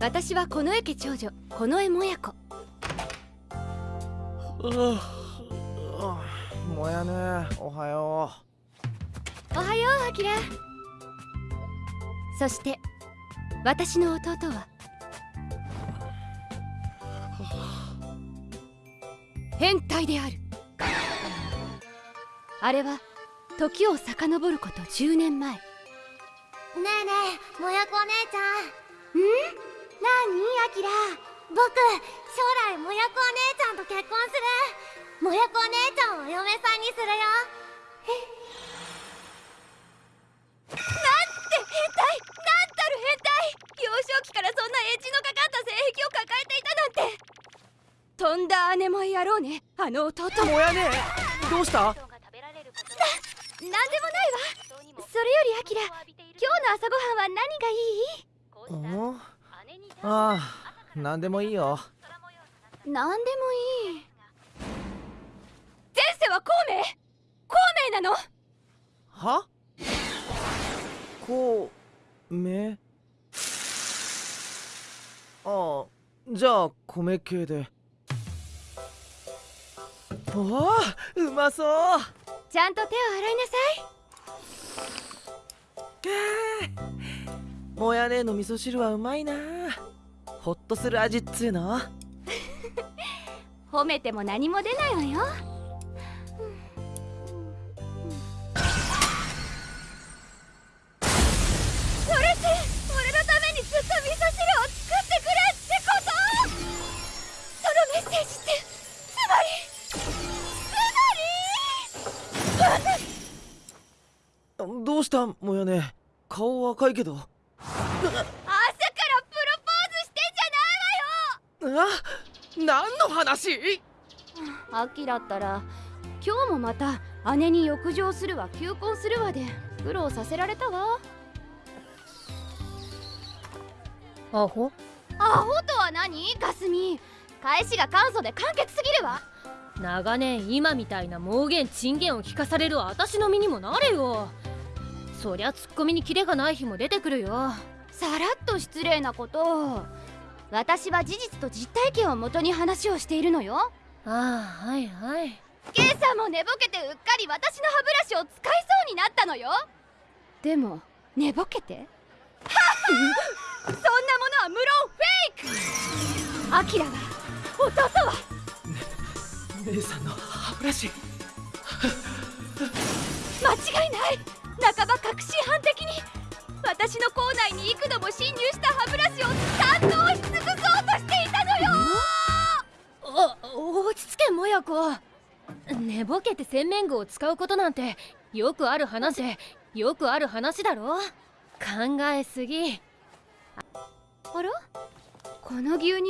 私はこの家家長女この江もや子。もやねおはよおはようアキラ。そして私の弟は。変態である。あれは時を遡ること10年前。ねえねえもやこお姉ちゃん。ん？キラ僕将来もやこお姉ちゃんと結婚する。もやこお姉ちゃんをお嫁さんにするよ。えなんて変態。なんたる変態。幼少期からそんなエッジのかかった性癖を抱えていたなんて。とんだ姉もやろうね。あの弟も。やねどうした何でもないわ。それよりアキラ。今日の朝ごはんは何がいい？ああ何でもいいよ。何でもいい。前世は孔明。孔明なの。は？孔明？ああじゃあ米系で。わあうまそう。ちゃんと手を洗いなさい。もやねの味噌汁はうまいなほっとする味っつうの？褒めても何も出ないわよ。それって俺のためにずっと味噌汁を作ってくれってこと！そのメッセージってつまりつまり！どうした？もやね。顔赤いけど朝からプロポーズしてんじゃないわよあ何の話？アキラったら今日もまた姉に浴場するわ求婚するわで苦労させられたわ。アホ？アホとは何？かすみ返しが簡素で簡潔すぎるわ。長年今みたいな妄言珍言を聞かされる私の身にもなれよ。そりゃツッコミにキレがない日も出てくるよ。さらっと失礼なこと私は事実と実体験をもとに話をしているのよ。ああはいはい。ケイさんも寝ぼけてうっかり私の歯ブラシを使いそうになったのよ。でも寝ぼけて？そんなものは無論フェイク！アキラは弟は、ね、姉さんの歯ブラシ。間違いない！半ば確信犯的に私の口内に幾度も侵入した歯ブラシを堪能しち着けもやこ寝ぼけて洗面具を使うことなんてよくある話でよくある話だろ？考えすぎ。あら？この牛乳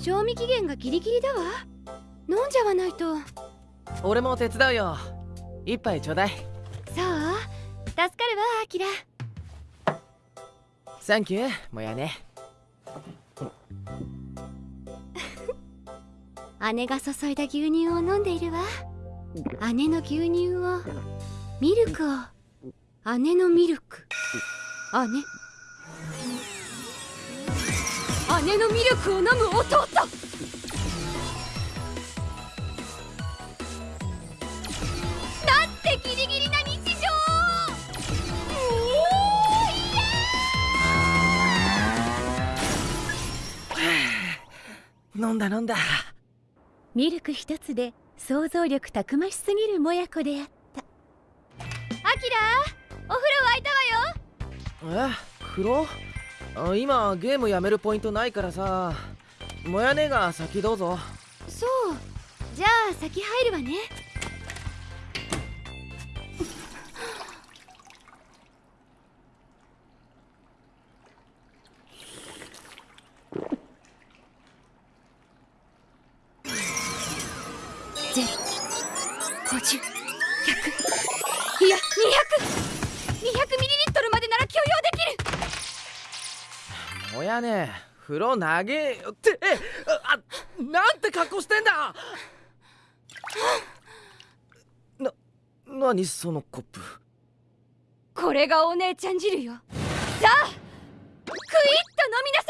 賞味期限がギリギリだわ。飲んじゃわないと。俺も手伝うよ。一杯ちょうだい。そう？助かるわアキラ。サンキューもやね姉が注いだ牛乳を飲んでいるわ。姉の牛乳をミルクを。姉のミルク。姉。姉のミルクを飲む弟。なんてギリギリな日常。飲んだ飲んだミルク一つで想像力たくましすぎるもやこであった。アキラお風呂沸いたわよ。え風呂あ今ゲームやめるポイントないからさ。もやねが先どうぞ。そう。じゃあ先入るわねゼロ50 100いや200200ミリリットルまでなら許容できる。もやね。風呂投げよって。あなんて格好してんだ。な何そのコップ。これがお姉ちゃん汁よ。さあクイッと飲みな